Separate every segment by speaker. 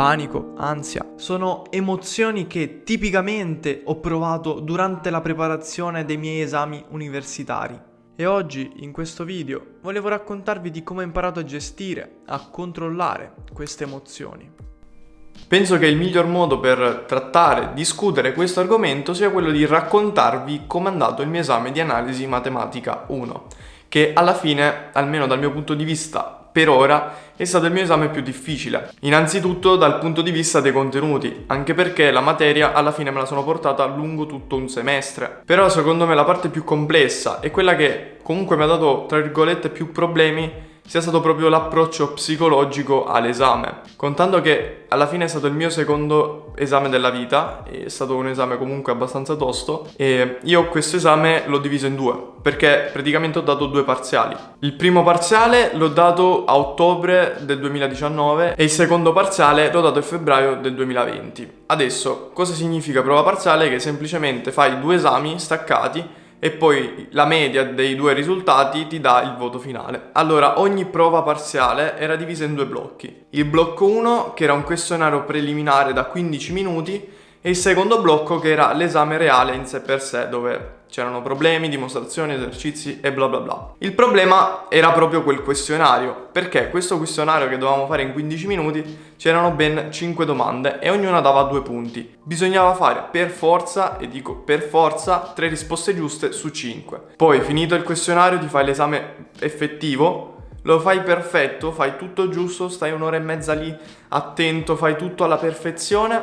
Speaker 1: panico, ansia, sono emozioni che tipicamente ho provato durante la preparazione dei miei esami universitari. E oggi, in questo video, volevo raccontarvi di come ho imparato a gestire, a controllare queste emozioni. Penso che il miglior modo per trattare, discutere questo argomento sia quello di raccontarvi come è andato il mio esame di analisi matematica 1, che alla fine, almeno dal mio punto di vista per ora è stato il mio esame più difficile. Innanzitutto dal punto di vista dei contenuti, anche perché la materia alla fine me la sono portata lungo tutto un semestre. Però secondo me la parte più complessa e quella che comunque mi ha dato, tra virgolette, più problemi sia stato proprio l'approccio psicologico all'esame. Contando che alla fine è stato il mio secondo esame della vita, è stato un esame comunque abbastanza tosto, e io questo esame l'ho diviso in due, perché praticamente ho dato due parziali. Il primo parziale l'ho dato a ottobre del 2019 e il secondo parziale l'ho dato a febbraio del 2020. Adesso, cosa significa prova parziale? Che semplicemente fai due esami staccati e poi la media dei due risultati ti dà il voto finale. Allora, ogni prova parziale era divisa in due blocchi. Il blocco 1, che era un questionario preliminare da 15 minuti, e il secondo blocco che era l'esame reale in sé per sé, dove c'erano problemi, dimostrazioni, esercizi e bla bla bla. Il problema era proprio quel questionario, perché questo questionario che dovevamo fare in 15 minuti c'erano ben 5 domande e ognuna dava 2 punti. Bisognava fare per forza, e dico per forza, 3 risposte giuste su 5. Poi finito il questionario ti fai l'esame effettivo lo fai perfetto, fai tutto giusto, stai un'ora e mezza lì attento, fai tutto alla perfezione,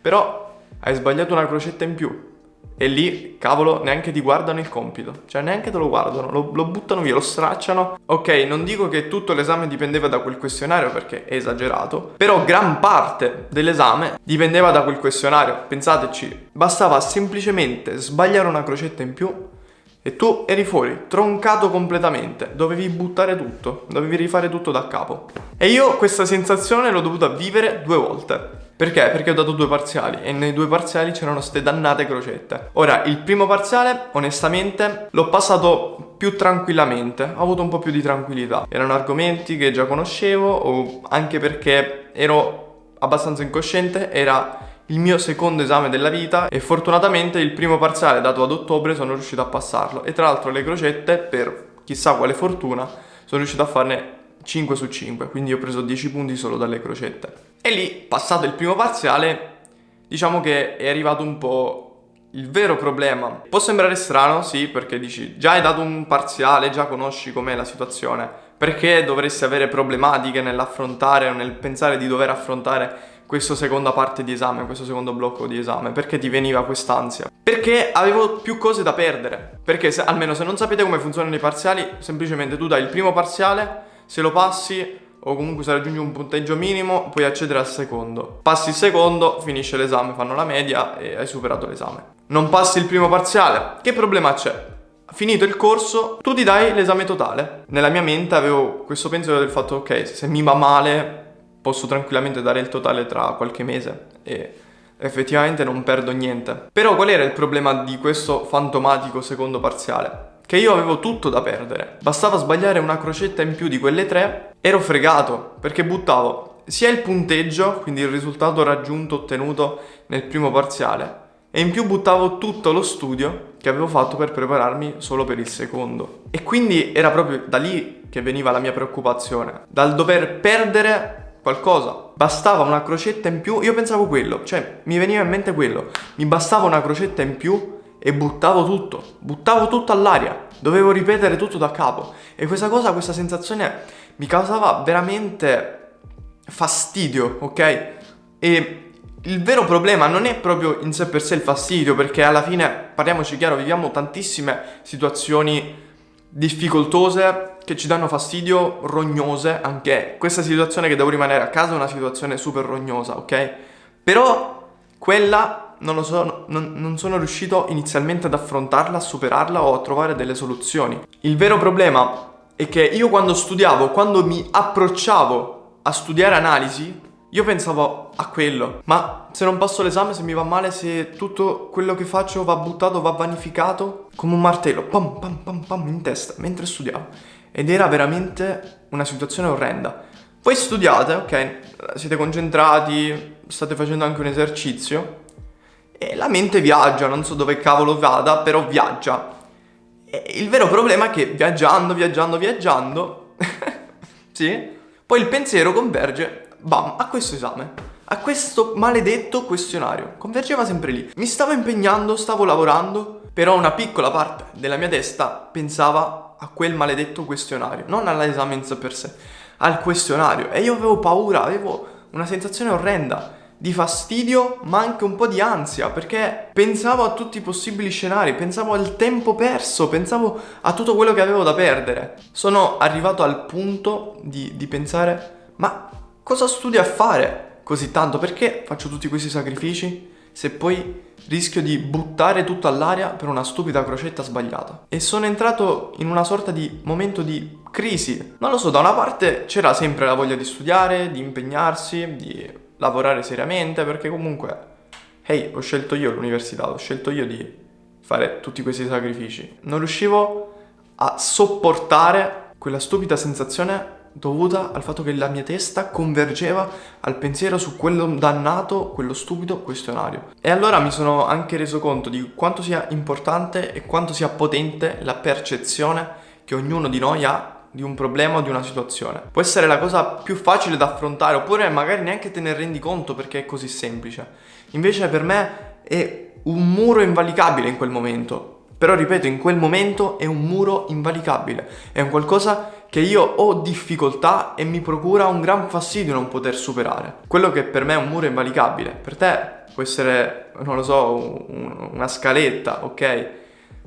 Speaker 1: però hai sbagliato una crocetta in più. E lì, cavolo, neanche ti guardano il compito. Cioè, neanche te lo guardano, lo, lo, buttano via, lo stracciano. Ok, non dico che tutto l'esame dipendeva da quel questionario perché è esagerato. Però gran parte dell'esame dipendeva da quel questionario. Pensateci, bastava semplicemente sbagliare una crocetta in più e tu eri fuori, troncato completamente. Dovevi buttare tutto, dovevi rifare tutto da capo. E io questa sensazione l'ho dovuta vivere due volte. Perché? Perché ho dato due parziali e nei due parziali c'erano ste dannate crocette. Ora, il primo parziale, onestamente, l'ho passato più tranquillamente, ho avuto un po' più di tranquillità. Erano argomenti che già conoscevo o anche perché ero abbastanza incosciente, era il mio secondo esame della vita e fortunatamente il primo parziale dato ad ottobre sono riuscito a passarlo e tra l'altro le crocette, per chissà quale fortuna, sono riuscito a farne 5 su 5, quindi ho preso 10 punti solo dalle crocette. E lì, passato il primo parziale, diciamo che è arrivato un po' il vero problema. Può sembrare strano, sì, perché dici già hai dato un parziale, già conosci com'è la situazione, perché dovresti avere problematiche nell'affrontare o nel pensare di dover affrontare questa seconda parte di esame, questo secondo blocco di esame, perché ti veniva quest'ansia? Perché avevo più cose da perdere, perché se, almeno se non sapete come funzionano i parziali, semplicemente tu dai il primo parziale, se lo passi o comunque se raggiungi un punteggio minimo puoi accedere al secondo. Passi il secondo, finisce l'esame, fanno la media e hai superato l'esame. Non passi il primo parziale, che problema c'è? Finito il corso, tu ti dai l'esame totale. Nella mia mente avevo questo pensiero del fatto, ok, se mi va male posso tranquillamente dare il totale tra qualche mese e effettivamente non perdo niente. Però qual era il problema di questo fantomatico secondo parziale? Che io avevo tutto da perdere. Bastava sbagliare una crocetta in più di quelle tre, ero fregato, perché buttavo sia il punteggio, quindi il risultato raggiunto ottenuto nel primo parziale, e in più buttavo tutto lo studio che avevo fatto per prepararmi solo per il secondo. E quindi era proprio da lì che veniva la mia preoccupazione, dal dover perdere qualcosa. Bastava una crocetta in più, io pensavo quello, cioè mi veniva in mente quello, mi bastava una crocetta in più e buttavo tutto, buttavo tutto all'aria, dovevo ripetere tutto da capo e questa cosa, questa sensazione mi causava veramente fastidio, ok? E il vero problema non è proprio in sé per sé il fastidio, perché alla fine, parliamoci chiaro, viviamo tantissime situazioni difficoltose che ci danno fastidio, rognose, anche questa situazione che devo rimanere a casa è una situazione super rognosa, ok? Però quella non, lo so, non, non sono riuscito inizialmente ad affrontarla, a superarla o a trovare delle soluzioni. Il vero problema è che io quando studiavo, quando mi approcciavo a studiare analisi, io pensavo a quello, ma se non passo l'esame, se mi va male, se tutto quello che faccio va buttato, va vanificato, come un martello, pam pam pam pam in testa, mentre studiavo. Ed era veramente una situazione orrenda. Voi studiate, ok? siete concentrati, state facendo anche un esercizio e la mente viaggia, non so dove cavolo vada, però viaggia. E il vero problema è che viaggiando, viaggiando, viaggiando, sì, poi il pensiero converge, bam, a questo esame a questo maledetto questionario. Convergeva sempre lì. Mi stavo impegnando, stavo lavorando, però una piccola parte della mia testa pensava a quel maledetto questionario, non all'esame in sé per sé, al questionario. E io avevo paura, avevo una sensazione orrenda di fastidio ma anche un po' di ansia perché pensavo a tutti i possibili scenari, pensavo al tempo perso, pensavo a tutto quello che avevo da perdere. Sono arrivato al punto di, di pensare ma cosa studio a fare così tanto? Perché faccio tutti questi sacrifici se poi rischio di buttare tutto all'aria per una stupida crocetta sbagliata? E sono entrato in una sorta di momento di crisi. Non lo so, da una parte c'era sempre la voglia di studiare, di impegnarsi, di lavorare seriamente perché comunque, hey, ho scelto io l'università, ho scelto io di fare tutti questi sacrifici. Non riuscivo a sopportare quella stupida sensazione dovuta al fatto che la mia testa convergeva al pensiero su quello dannato, quello stupido questionario. E allora mi sono anche reso conto di quanto sia importante e quanto sia potente la percezione che ognuno di noi ha di un problema o di una situazione. Può essere la cosa più facile da affrontare oppure magari neanche te ne rendi conto perché è così semplice. Invece per me è un muro invalicabile in quel momento. Però ripeto, in quel momento è un muro invalicabile. È un qualcosa che io ho difficoltà e mi procura un gran fastidio non poter superare. Quello che per me è un muro invalicabile, per te può essere, non lo so, un, una scaletta, ok?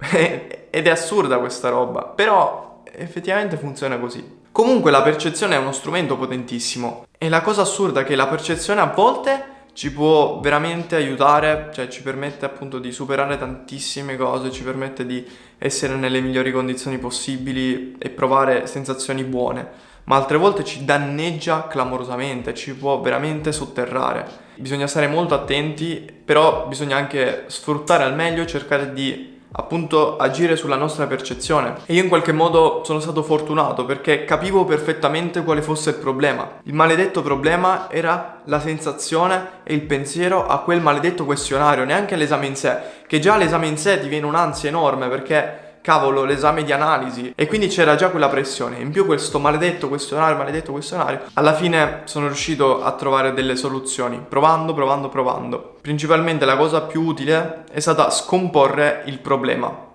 Speaker 1: Ed è assurda questa roba, però effettivamente funziona così. Comunque la percezione è uno strumento potentissimo e la cosa assurda è che la percezione a volte ci può veramente aiutare, cioè ci permette appunto di superare tantissime cose, ci permette di essere nelle migliori condizioni possibili e provare sensazioni buone, ma altre volte ci danneggia clamorosamente, ci può veramente sotterrare. Bisogna stare molto attenti, però bisogna anche sfruttare al meglio, cercare di appunto agire sulla nostra percezione e io in qualche modo sono stato fortunato perché capivo perfettamente quale fosse il problema. Il maledetto problema era la sensazione e il pensiero a quel maledetto questionario, neanche l'esame in sé, che già l'esame in sé ti viene un'ansia enorme perché cavolo, l'esame di analisi e quindi c'era già quella pressione. In più questo maledetto questionario, maledetto questionario, alla fine sono riuscito a trovare delle soluzioni, provando, provando, provando. Principalmente la cosa più utile è stata scomporre il problema.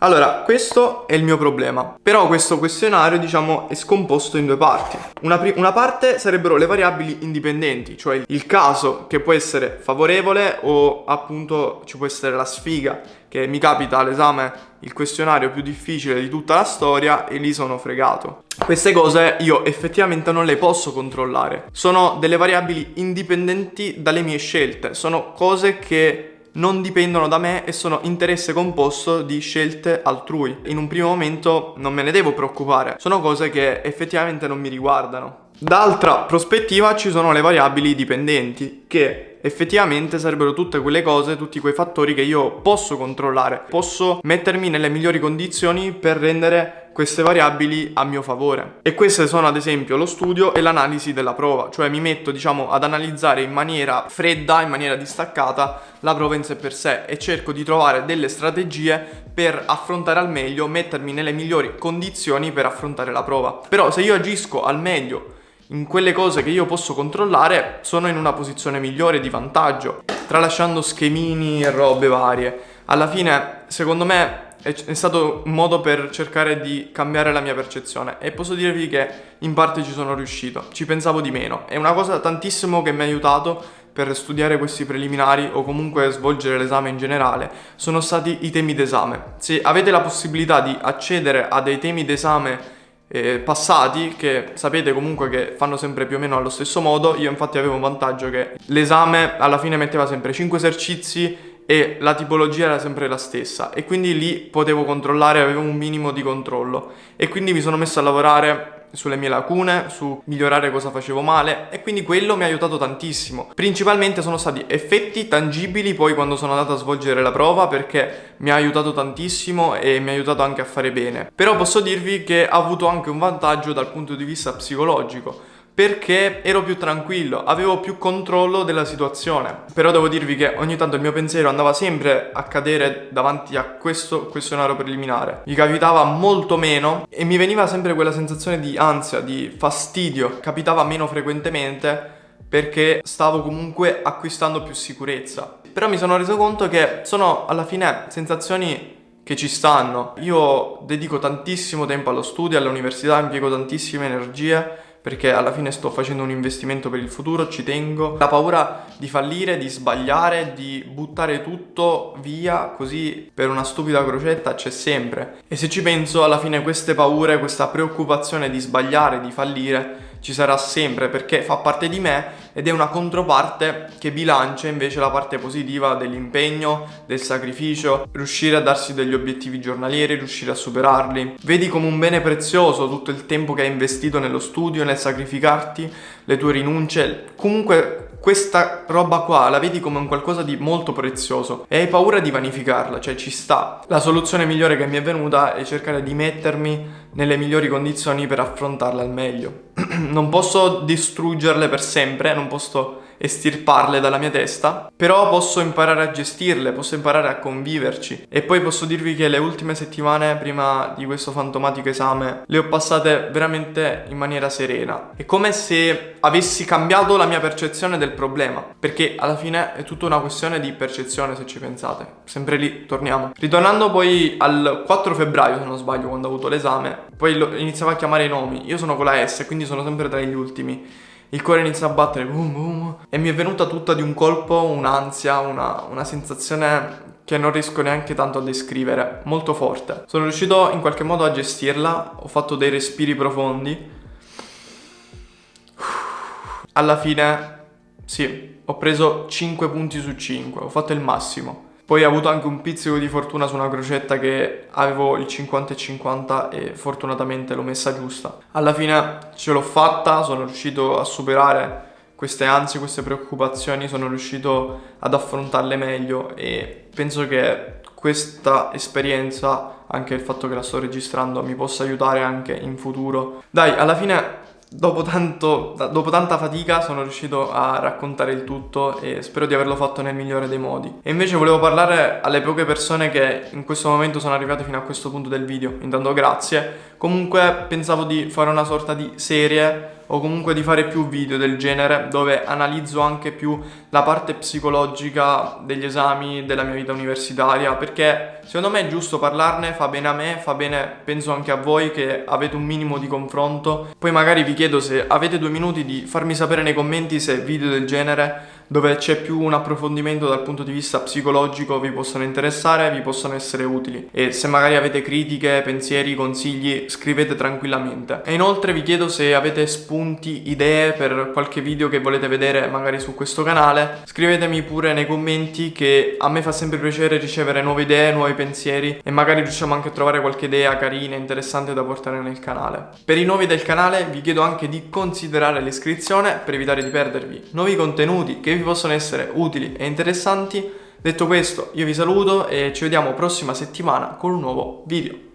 Speaker 1: Allora, questo è il mio problema. Però questo questionario, diciamo, è scomposto in due parti. Una, una, parte sarebbero le variabili indipendenti, cioè il caso che può essere favorevole o appunto ci può essere la sfiga, che mi capita all'esame il questionario più difficile di tutta la storia e lì sono fregato. Queste cose io effettivamente non le posso controllare. Sono delle variabili indipendenti dalle mie scelte, sono cose che non dipendono da me e sono interesse composto di scelte altrui. In un primo momento non me ne devo preoccupare, sono cose che effettivamente non mi riguardano. D'altra prospettiva ci sono le variabili dipendenti che effettivamente sarebbero tutte quelle cose, tutti quei fattori che io posso controllare, posso mettermi nelle migliori condizioni per rendere queste variabili a mio favore. E queste sono ad esempio lo studio e l'analisi della prova, cioè mi metto diciamo ad analizzare in maniera fredda, in maniera distaccata la prova in sé per sé e cerco di trovare delle strategie per affrontare al meglio, mettermi nelle migliori condizioni per affrontare la prova. Però se io agisco al meglio in quelle cose che io posso controllare sono in una posizione migliore di vantaggio, tralasciando schemini e robe varie. Alla fine, secondo me, è, stato un modo per cercare di cambiare la mia percezione e posso dirvi che in parte ci sono riuscito, ci pensavo di meno. È una cosa tantissimo che mi ha aiutato per studiare questi preliminari o comunque svolgere l'esame in generale sono stati i temi d'esame. Se avete la possibilità di accedere a dei temi d'esame eh, passati che sapete comunque che fanno sempre più o meno allo stesso modo, io infatti avevo un vantaggio che l'esame alla fine metteva sempre 5 esercizi e la tipologia era sempre la stessa. E quindi lì potevo controllare, avevo un minimo di controllo. E quindi mi sono messo a lavorare sulle mie lacune, su migliorare cosa facevo male e quindi quello mi ha aiutato tantissimo. Principalmente sono stati effetti tangibili poi quando sono andato a svolgere la prova perché mi ha aiutato tantissimo e mi ha aiutato anche a fare bene. Però posso dirvi che ha avuto anche un vantaggio dal punto di vista psicologico perché ero più tranquillo, avevo più controllo della situazione. Però devo dirvi che ogni tanto il mio pensiero andava sempre a cadere davanti a questo questionario preliminare. Mi capitava molto meno e mi veniva sempre quella sensazione di ansia, di fastidio. Capitava meno frequentemente perché stavo comunque acquistando più sicurezza. Però mi sono reso conto che sono alla fine sensazioni che ci stanno. Io dedico tantissimo tempo allo studio, all'università, impiego tantissime energie perché alla fine sto facendo un investimento per il futuro, ci tengo. La paura di fallire, di sbagliare, di buttare tutto via così per una stupida crocetta c'è sempre. E se ci penso, alla fine queste paure, questa preoccupazione di sbagliare, di fallire, ci sarà sempre perché fa parte di me ed è una controparte che bilancia invece la parte positiva dell'impegno, del sacrificio, riuscire a darsi degli obiettivi giornalieri, riuscire a superarli. Vedi come un bene prezioso tutto il tempo che hai investito nello studio, nel sacrificarti, le tue rinunce, comunque questa roba qua la vedi come un qualcosa di molto prezioso e hai paura di vanificarla, cioè ci sta. La soluzione migliore che mi è venuta è cercare di mettermi nelle migliori condizioni per affrontarla al meglio. non posso distruggerle per sempre, non posso estirparle dalla mia testa, però posso imparare a gestirle, posso imparare a conviverci e poi posso dirvi che le ultime settimane prima di questo fantomatico esame le ho passate veramente in maniera serena. È come se avessi cambiato la mia percezione del problema, perché alla fine è tutta una questione di percezione se ci pensate. Sempre lì torniamo. Ritornando poi al 4 febbraio, se non sbaglio, quando ho avuto l'esame, poi iniziavo a chiamare i nomi. Io sono con la S, quindi sono sempre tra gli ultimi il cuore inizia a battere boom boom e mi è venuta tutta di un colpo un'ansia, una, una sensazione che non riesco neanche tanto a descrivere, molto forte. Sono riuscito in qualche modo a gestirla, ho fatto dei respiri profondi. Alla fine, sì, ho preso 5 punti su 5, ho fatto il massimo. Poi ho avuto anche un pizzico di fortuna su una crocetta che avevo il 50 e 50 e fortunatamente l'ho messa giusta. Alla fine ce l'ho fatta, sono riuscito a superare queste ansie, queste preoccupazioni, sono riuscito ad affrontarle meglio e penso che questa esperienza, anche il fatto che la sto registrando, mi possa aiutare anche in futuro. Dai, alla fine Dopo, tanto, dopo, tanta fatica sono riuscito a raccontare il tutto e spero di averlo fatto nel migliore dei modi. E invece volevo parlare alle poche persone che in questo momento sono arrivate fino a questo punto del video. Intanto grazie. Comunque pensavo di fare una sorta di serie o comunque di fare più video del genere dove analizzo anche più la parte psicologica degli esami della mia vita universitaria perché secondo me è giusto parlarne, fa bene a me, fa bene penso anche a voi che avete un minimo di confronto. Poi magari vi chiedo se avete due minuti di farmi sapere nei commenti se video del genere dove c'è più un approfondimento dal punto di vista psicologico vi possono interessare, vi possono essere utili e se magari avete critiche, pensieri, consigli scrivete tranquillamente. E inoltre vi chiedo se avete spunti, idee per qualche video che volete vedere magari su questo canale, scrivetemi pure nei commenti che a me fa sempre piacere ricevere nuove idee, nuovi pensieri e magari riusciamo anche a trovare qualche idea carina, interessante da portare nel canale. Per i nuovi del canale vi chiedo anche di considerare l'iscrizione per evitare di perdervi nuovi contenuti che vi possono essere utili e interessanti. Detto questo, io vi saluto e ci vediamo prossima settimana con un nuovo video.